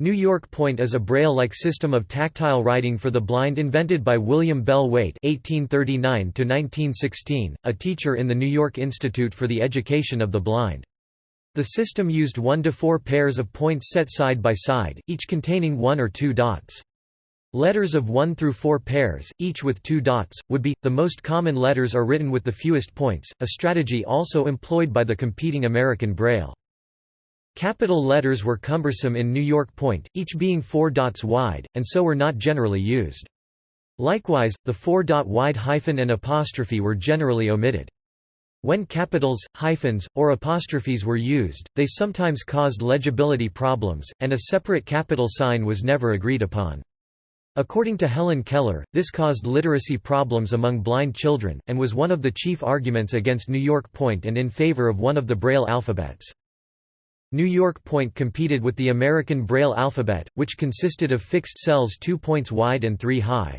New York Point is a Braille-like system of tactile writing for the blind invented by William Bell Waite (1839–1916), a teacher in the New York Institute for the Education of the Blind. The system used one to four pairs of points set side by side, each containing one or two dots. Letters of one through four pairs, each with two dots, would be. The most common letters are written with the fewest points, a strategy also employed by the competing American Braille. Capital letters were cumbersome in New York Point, each being four dots wide, and so were not generally used. Likewise, the four-dot wide hyphen and apostrophe were generally omitted. When capitals, hyphens, or apostrophes were used, they sometimes caused legibility problems, and a separate capital sign was never agreed upon. According to Helen Keller, this caused literacy problems among blind children, and was one of the chief arguments against New York Point and in favor of one of the Braille alphabets. New York Point competed with the American Braille alphabet, which consisted of fixed cells two points wide and three high.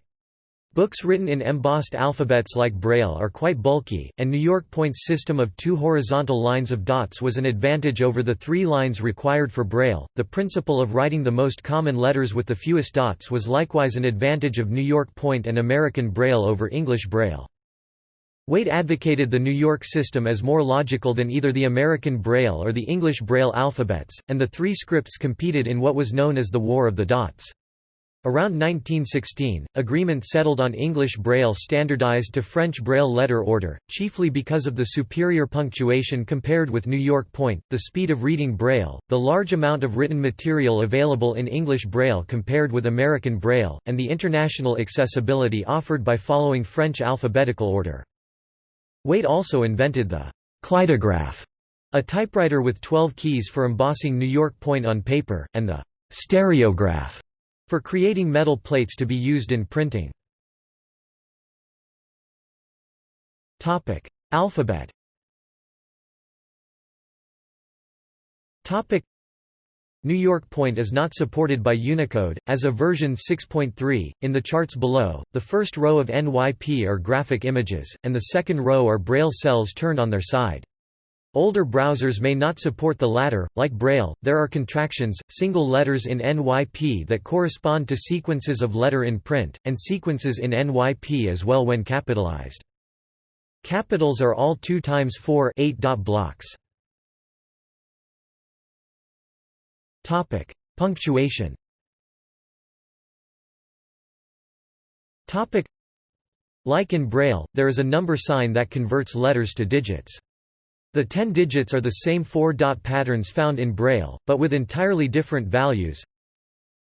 Books written in embossed alphabets like Braille are quite bulky, and New York Point's system of two horizontal lines of dots was an advantage over the three lines required for Braille. The principle of writing the most common letters with the fewest dots was likewise an advantage of New York Point and American Braille over English Braille. Waite advocated the New York system as more logical than either the American Braille or the English Braille alphabets, and the three scripts competed in what was known as the War of the Dots. Around 1916, agreement settled on English Braille standardized to French Braille letter order, chiefly because of the superior punctuation compared with New York Point, the speed of reading Braille, the large amount of written material available in English Braille compared with American Braille, and the international accessibility offered by following French alphabetical order. Waite also invented the «kleidograph», a typewriter with 12 keys for embossing New York point on paper, and the «stereograph» for creating metal plates to be used in printing. Alphabet New York Point is not supported by Unicode, as of version 6.3. In the charts below, the first row of NYP are graphic images, and the second row are Braille cells turned on their side. Older browsers may not support the latter. Like Braille, there are contractions, single letters in NYP that correspond to sequences of letter in print, and sequences in NYP as well when capitalized. Capitals are all 2 times 4 8 dot blocks. Topic: Punctuation. Topic: Like in Braille, there is a number sign that converts letters to digits. The 10 digits are the same four-dot patterns found in Braille, but with entirely different values.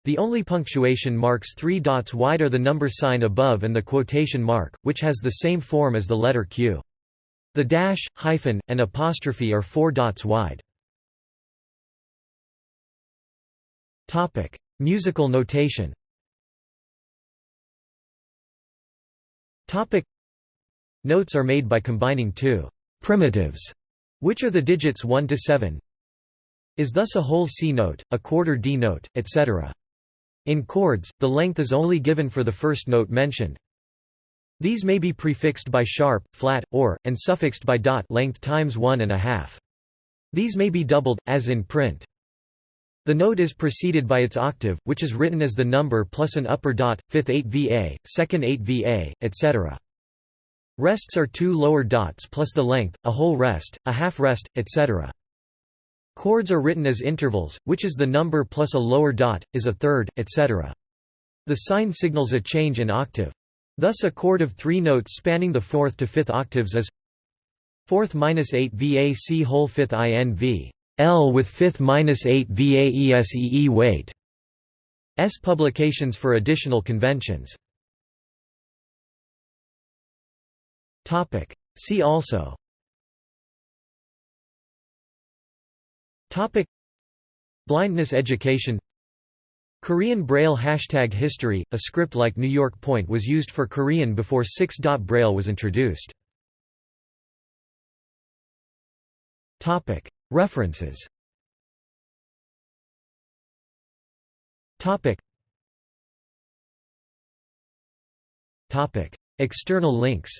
The only punctuation marks three dots wide are the number sign above and the quotation mark, which has the same form as the letter Q. The dash, hyphen, and apostrophe are four dots wide. Topic: Musical notation. Topic: Notes are made by combining two primitives, which are the digits 1 to 7. Is thus a whole C note, a quarter D note, etc. In chords, the length is only given for the first note mentioned. These may be prefixed by sharp, flat, or, and suffixed by dot length times one and a half. These may be doubled, as in print. The note is preceded by its octave, which is written as the number plus an upper dot, fifth 8 VA, second 8 VA, etc. Rests are two lower dots plus the length, a whole rest, a half rest, etc. Chords are written as intervals, which is the number plus a lower dot, is a third, etc. The sign signals a change in octave. Thus a chord of three notes spanning the fourth to fifth octaves is fourth minus 8 VA C whole fifth INV. L with fifth minus 8 VAESEE weight. S publications for additional conventions. Topic. See also. Topic. Blindness education. Korean Braille Hashtag history, a script like New York Point was used for Korean before 6-dot Braille was introduced. References. External links.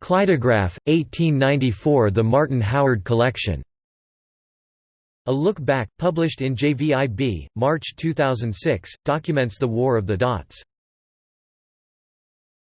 Kleidograph, 1894 The Martin Howard Collection. A Look Back, published in JVIB, March 2006, documents the War of the Dots.